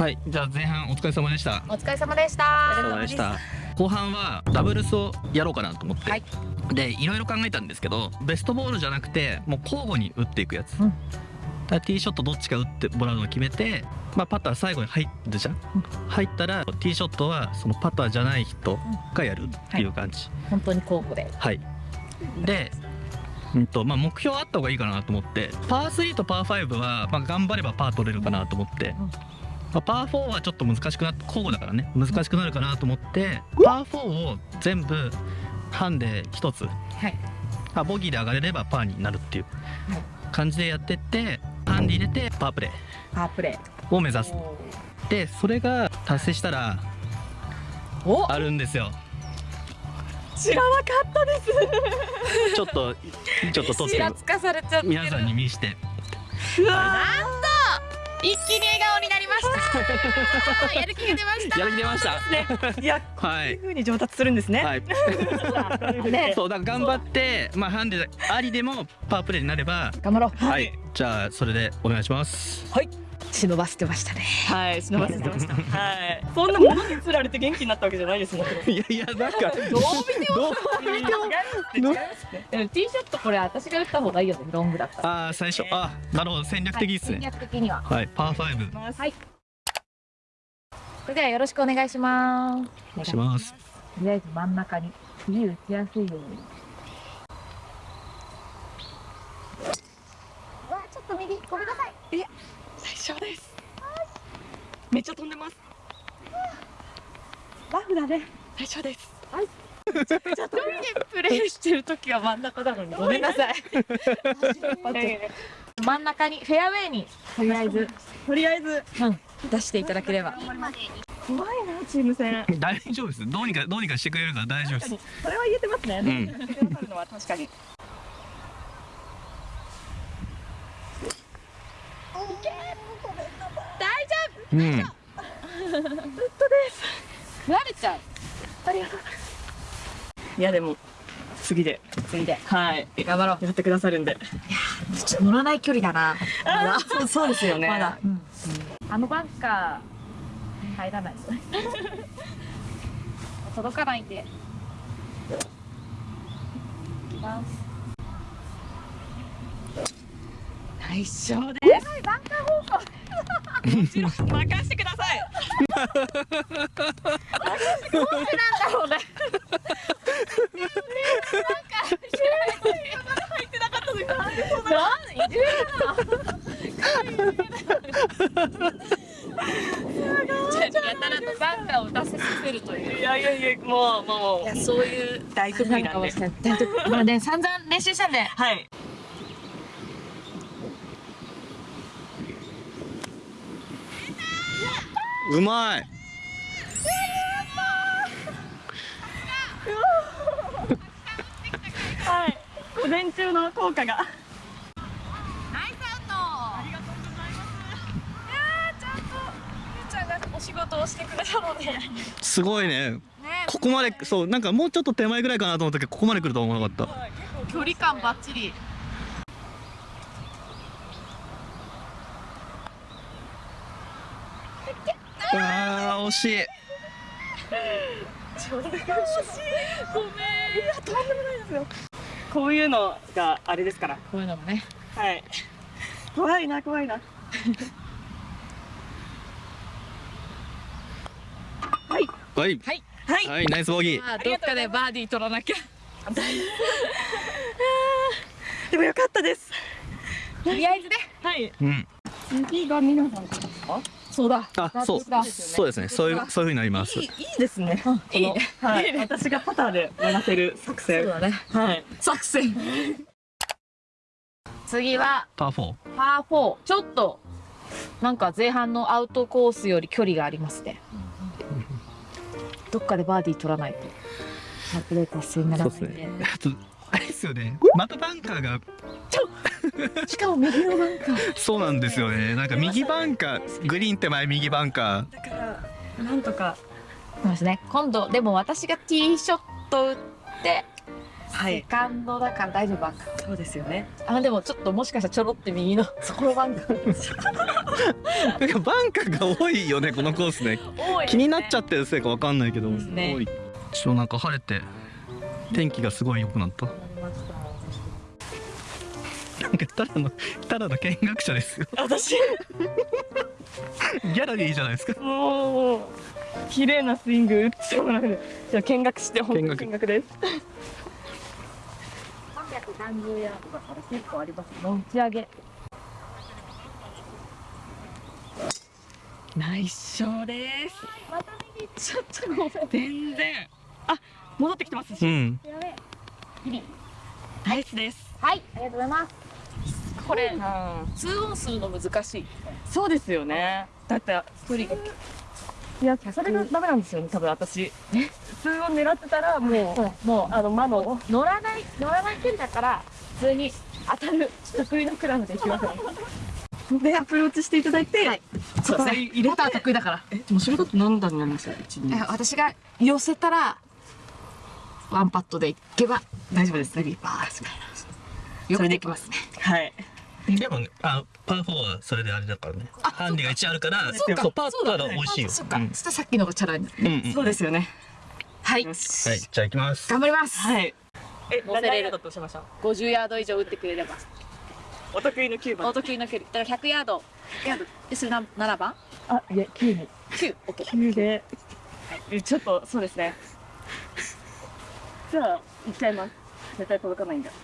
はいじゃあ前半お疲れ様でした。お疲れ様でしおた疲れ様でした。後半はダブルスをやろうかなと思って、はい。でいろいろ考えたんですけどベストボールじゃなくてもう交互に打っていくやつ、うん。だからティーショットどっちか打ってもらうのを決めて、まあ、パター最後に入るじゃん、入ったらティーショットはそのパターじゃない人がやるっていう感じ、本当に交互で。はい、で、うんとまあ、目標あった方がいいかなと思ってパー3とパー5は、まあ、頑張ればパー取れるかなと思って、うんまあ、パー4はちょっと難しくなって交互だからね。難しくなるかなと思ってパー4を全部ハンで1つ、はい。あボギーで上がれればパーになるっていうはい。感じでやってってハンで入れてパープレパープレーを目指す。ー。でそれが達成したらおあるんですよ。知らなかったです。ちょっとちょっと撮って皆さんに見して。うわなんと一気に笑顔になりました。やる気が出ました。やる気出ました。いや、はい。こういう風に上達するんですね。はい、ね。そうだから頑張って、まあ、ハンデありでもパワープレイになれば、頑張ろう。はい、じゃあそれでお願いします。忍ばせてましたねはい、忍ばせてました。はい。そんなものに釣られて元気になったわけじゃないですもん。いやいや、なんか、どう見てもどう違いますね。違いますね。でも T ショットこれ私が打った方がいいよねロングだったらああ、最初、あ、なるほど、戦略的っす戦ね。略的にははい、パーファイブ、はいそれではよろしくお願いしますお願いします。とりあえず真ん中に次打ちやすいようにうわちょっと右ごめんなさい最初です。めっちゃ飛んでます。ラフだね。最初です。はい。めちゃくちゃ飛んでプレイしてる時は真ん中なのにごめんなさい。真ん中にフェアウェイにとりあえずとりあえず出していただければ怖いなチーム戦。大丈夫です。どうにか、どうにかしてくれるから大丈夫です。それは言えてますね。うん やってくださるのは確かに。う。ん、食われちゃう。いやでも次で。次で。はい。頑張ろう。やってくださるんで。ちょっと乗らない距離だな。まだ。そうそうですよね。まだ、あのバンカー入らない。ですね届かないんで。いきます。内緒です。バンカー方向もちろん任せてください。なんだろうね入ってなかったのに。なんいじめだなやたらとバンカーを打たせさせるといういやいやいやもうもういやそういう大得意なんで。まあ ね散々練習したんではい。うまい。はい。午前中の効果が。ナイスアウトありがとうございますいやーちゃんとゆうちゃんがお仕事をしてくれたのでねすごいね。ここまで、そう、なんかもうちょっと手前ぐらいかなと思ったけど、ここまで来るとは思わなかった。距離感バッチリああ、惜しい。ごめん。いやとんでもないですよ。こういうのがあれですから。こういうのもねはい。怖いな怖いな。はいはい、はいはい。はい、ナイスボギー。まあどっかでバーディー取らなきゃでもよかったです。とりあえずねはい。うん。次が皆さんですか？そうだあ、そう、だそうですね。そういう、そういう風になりますいい。いいですね。いいはい。私がパターで回せる作戦。そうだねはい。作戦次はパーフォー。パー4ちょっとなんか前半のアウトコースより距離がありますねどっかでバーディー取らないとパープレー達成にならないんでそうですね。あと、あれですよね。またバンカーが、しかも右のバンカー。そうなんですよね。なんか右バンカー、グリーン手前右バンカー。だからなんとか。そうですね。今度でも私がティーショット打ってセカンドだから大丈夫バンカー。そうですよね。あでもちょっともしかしたらちょろって右の そこのバンカー。なんかバンカーが多いよねこのコースね。多い気になっちゃってるせいかわかんないけど、ですね。多い。ちょっとなんか晴れて天気がすごい良くなったなんかただのただの見学者ですよ。私。ギャラリーじゃないですか。もう綺麗なスイング打ってもらう。じゃあ見学して本当に見学。見学です。330ヤードだから結構ありますね。打ち上げ。ナイスショーです。また右行っちゃった。ごめん全然。あ戻ってきてますし、うん。ナイスです。はいありがとうございますこれうん。通音するの難しい。そうですよね。だって距離が。いやそれがダメなんですよね多分私。普通を狙ってたらもうもうあの魔の乗らない乗らない距離だから普通に当たる得意のクラブで行きます。でアプローチしていただいて、はい。そうですね入れパター得意だから。えでもそれだと何段になりますか私が寄せたらワンパットでいけば大丈夫です。ねバースそれでいきます。ねはい。でもねあパー4はそれであれだからね。ハンディが1あるからそうか。そうパートが美味しいよ。そっか、うん。そしたらさっきのがチャラになるうんうん。そうですよね。はい。はいじゃあ行きます。頑張ります、はい。え何ヤードとしました50ヤード以上打ってくれれば。お得意の9お番得意の距離だから100ヤード。ヤード。でそれな7番？あいや9に9オッケー。9で。えちょっとそうですね。じゃあ行っちゃいます。絶対届かないんだこ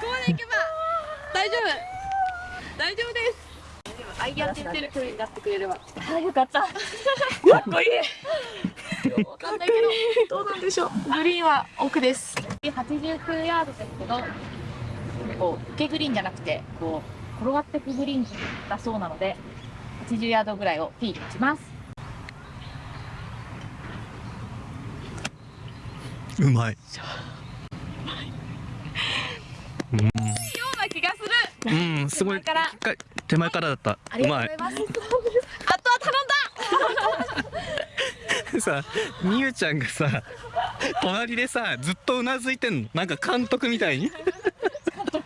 こでいけば大丈夫大丈夫ですアイアンってる距離になってくれればあよかった。かっこいい。わかんないけどどうなんでしょう。グリーンは奥です。89ヤードですけどこう受けグリーンじゃなくてこう転がってくグリーンだそうなので80ヤードぐらいを P に打ちます。うまい。ような気がする。うんすごい手前からだった。ありうまいがとうございます。あとは頼んださみゆちゃんがさ隣でさずっとうなずいてんの。なんか監督みたいに。本当に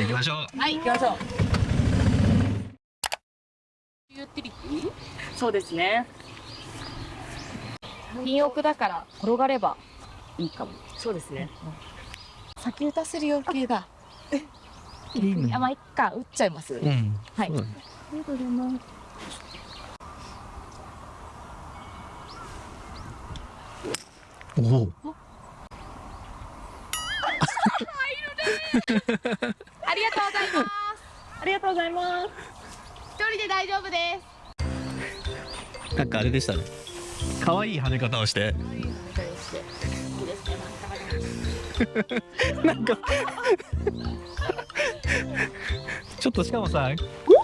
行きましょう。はい。行きましょう。ユーティリティそうですね。ピン奥だから転がればいいかも。そうですね先打たせる要求だ。いいね。あまあいっか。打っちゃいます。うん。はい。そうだね。ありがとうございますおお。ありがとうございますありがとうございます一人で大丈夫ですなんかあれでしたね。可愛い跳ね方をして なんか。ちょっっとしかもさ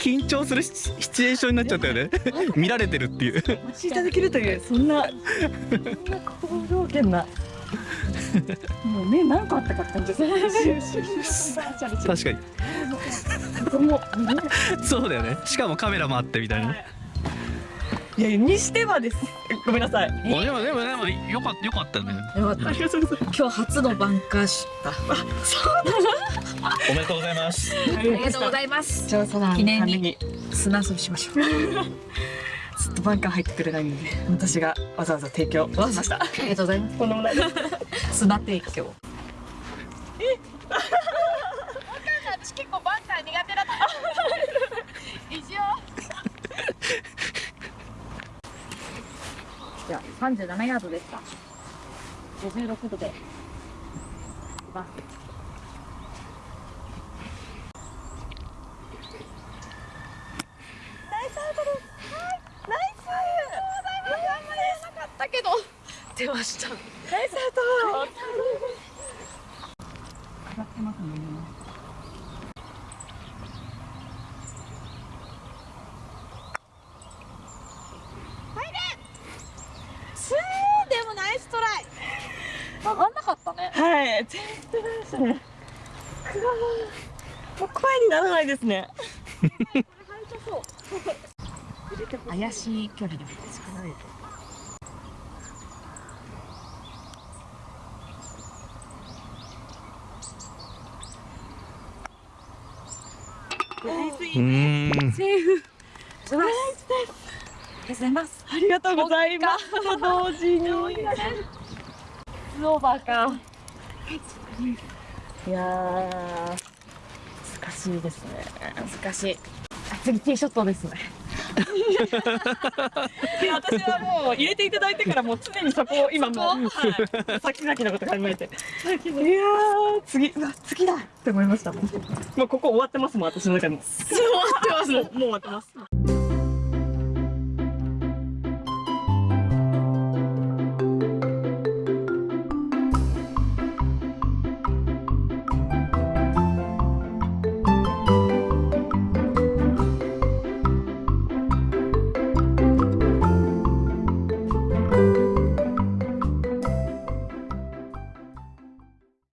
緊張するシシチュエーションになっちゃったよね。見られてるっていう。お待ちいただけるというそんなそんな好条件な。もう目何個あったかって感じです。確かに。そうだよね。しかもカメラもあってみたいな。いやにしてはです。ごめんなさい。あでもでもでもよかったよかったね。よかった。今日初のバンカーシュおめでとうございます。すありがとうございます。調査団記念に。砂遊びしましょう。ずっとバンカー入ってくれないので私がわざわざ提供しました。ありがとうございます。とんでもない砂提供私結構バンカー苦手だった一応じゃあ37ヤードでした。56度で。い。きます。だけど出ましたナイスアウト上がってますねスーでもナイストライ上がんなかった全然ダメでしたねもう声にならないですね怪しい距離でも少ない。うんセーフ。ナイスです。ありがとうございます。ありがとうございます。同時に。スオーバーか。いやー、難しいですね。難しい。あ次ティーショットですね。いや私はもう入れていただいてからもう常にそこを今もう、はい、先々のこと考えて。いやー、次、うわ、次だって思いました。もうここ終わってますもん、私の中でも。終わってます。もう終わってます。